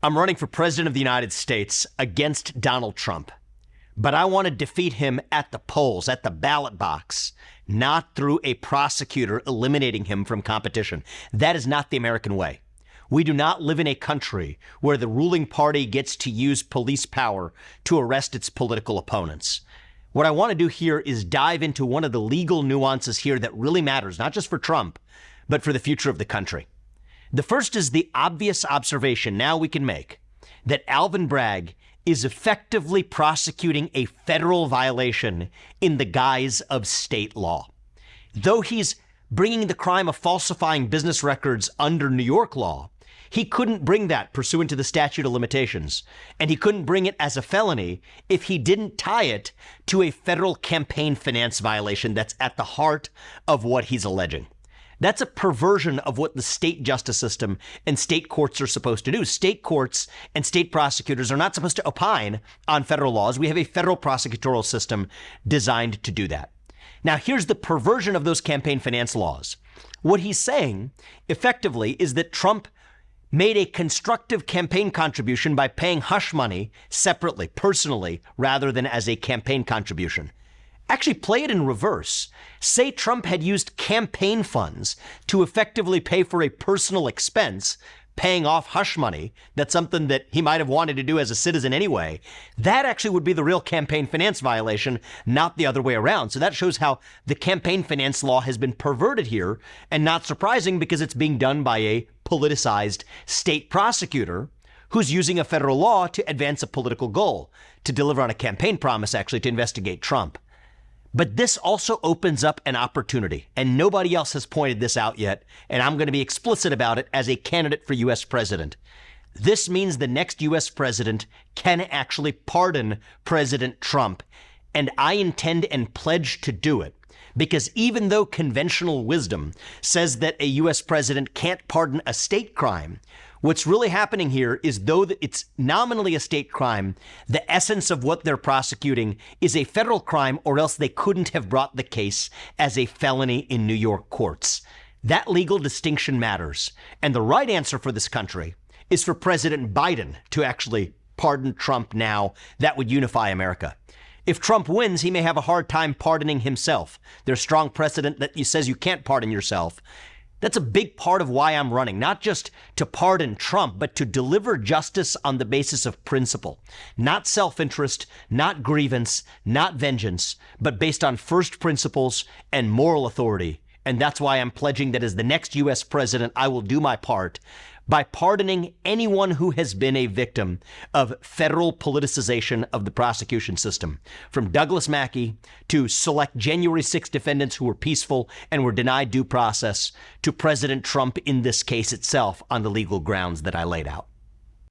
I'm running for president of the United States against Donald Trump, but I want to defeat him at the polls, at the ballot box, not through a prosecutor eliminating him from competition. That is not the American way. We do not live in a country where the ruling party gets to use police power to arrest its political opponents. What I want to do here is dive into one of the legal nuances here that really matters, not just for Trump, but for the future of the country. The first is the obvious observation now we can make that Alvin Bragg is effectively prosecuting a federal violation in the guise of state law. Though he's bringing the crime of falsifying business records under New York law, he couldn't bring that pursuant to the statute of limitations, and he couldn't bring it as a felony if he didn't tie it to a federal campaign finance violation that's at the heart of what he's alleging. That's a perversion of what the state justice system and state courts are supposed to do. State courts and state prosecutors are not supposed to opine on federal laws. We have a federal prosecutorial system designed to do that. Now, here's the perversion of those campaign finance laws. What he's saying effectively is that Trump made a constructive campaign contribution by paying hush money separately, personally, rather than as a campaign contribution. Actually, play it in reverse. Say Trump had used campaign funds to effectively pay for a personal expense, paying off hush money. That's something that he might have wanted to do as a citizen anyway. That actually would be the real campaign finance violation, not the other way around. So that shows how the campaign finance law has been perverted here, and not surprising because it's being done by a politicized state prosecutor who's using a federal law to advance a political goal, to deliver on a campaign promise, actually, to investigate Trump. But this also opens up an opportunity, and nobody else has pointed this out yet, and I'm going to be explicit about it as a candidate for U.S. president. This means the next U.S. president can actually pardon President Trump, and I intend and pledge to do it. Because even though conventional wisdom says that a U.S. president can't pardon a state crime, What's really happening here is though it's nominally a state crime, the essence of what they're prosecuting is a federal crime, or else they couldn't have brought the case as a felony in New York courts. That legal distinction matters. And the right answer for this country is for President Biden to actually pardon Trump now. That would unify America. If Trump wins, he may have a hard time pardoning himself. There's strong precedent that says you can't pardon yourself. That's a big part of why I'm running, not just to pardon Trump, but to deliver justice on the basis of principle, not self interest, not grievance, not vengeance, but based on first principles and moral authority. And that's why I'm pledging that as the next U.S. president, I will do my part by pardoning anyone who has been a victim of federal politicization of the prosecution system, from Douglas Mackey to select January 6 defendants who were peaceful and were denied due process, to President Trump in this case itself on the legal grounds that I laid out.